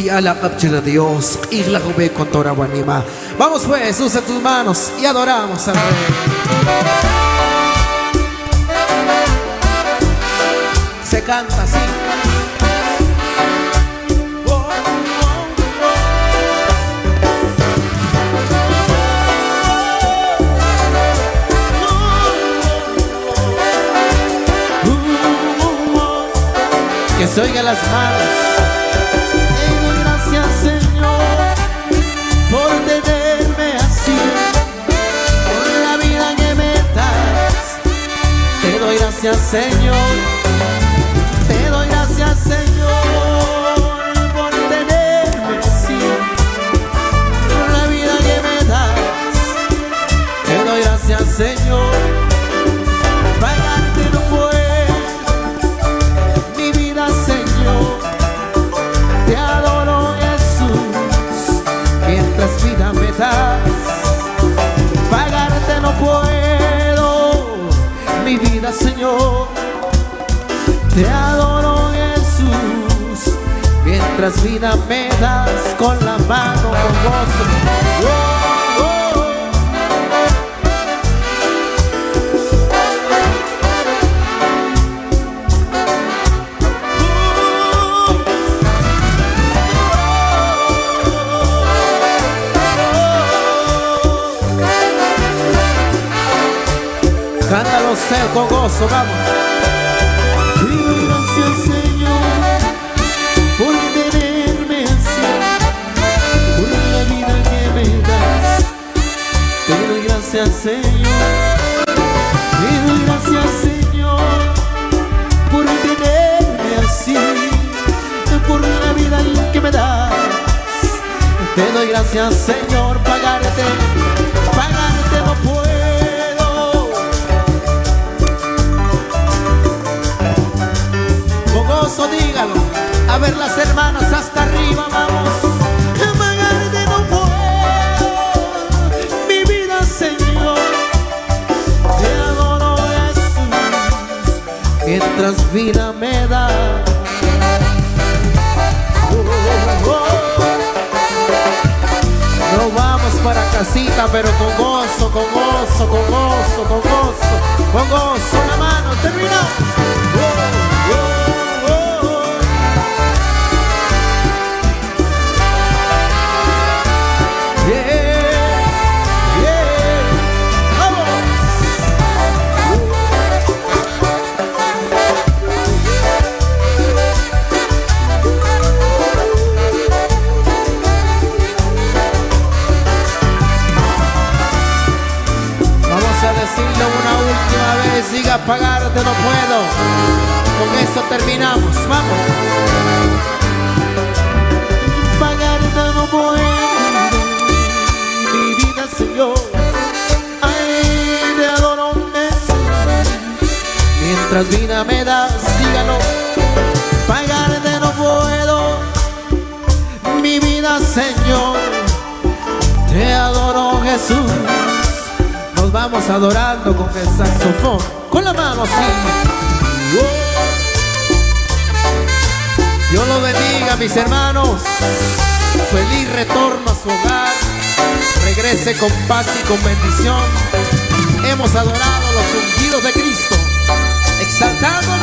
Chialakap Dios, Isla Jube con Torawanima. Vamos pues, usa tus manos y adoramos al Rey. Se canta así. Que se oigan las manos. Gracias, Señor. Señor. Te adoro, Jesús, mientras vida me das con la mano con gozo. Con gozo, vamos. Gracias, Señor, por tenerme así, por la vida que me das. Te doy gracias, Señor. Te doy gracias, Señor, por tenerme así, por la vida que me das. Te doy gracias, Señor, pagarte, Dígalo. A ver las hermanas hasta arriba, vamos. Pagarte no puedo, mi vida, Señor. Te adoro, Jesús, mientras vida me da. No vamos para casita, pero con gozo, con gozo, con gozo, con gozo, con gozo. La mano, terminamos. Diga pagarte no puedo. Con eso terminamos, vamos. Pagarte no puedo, mi vida, Señor. Ay, te adoro, Mientras vida me das, Vamos adorando con el saxofón. Con la mano así. Dios lo bendiga, mis hermanos. Feliz retorno a su hogar. Regrese con paz y con bendición. Hemos adorado los ungidos de Cristo. Exaltando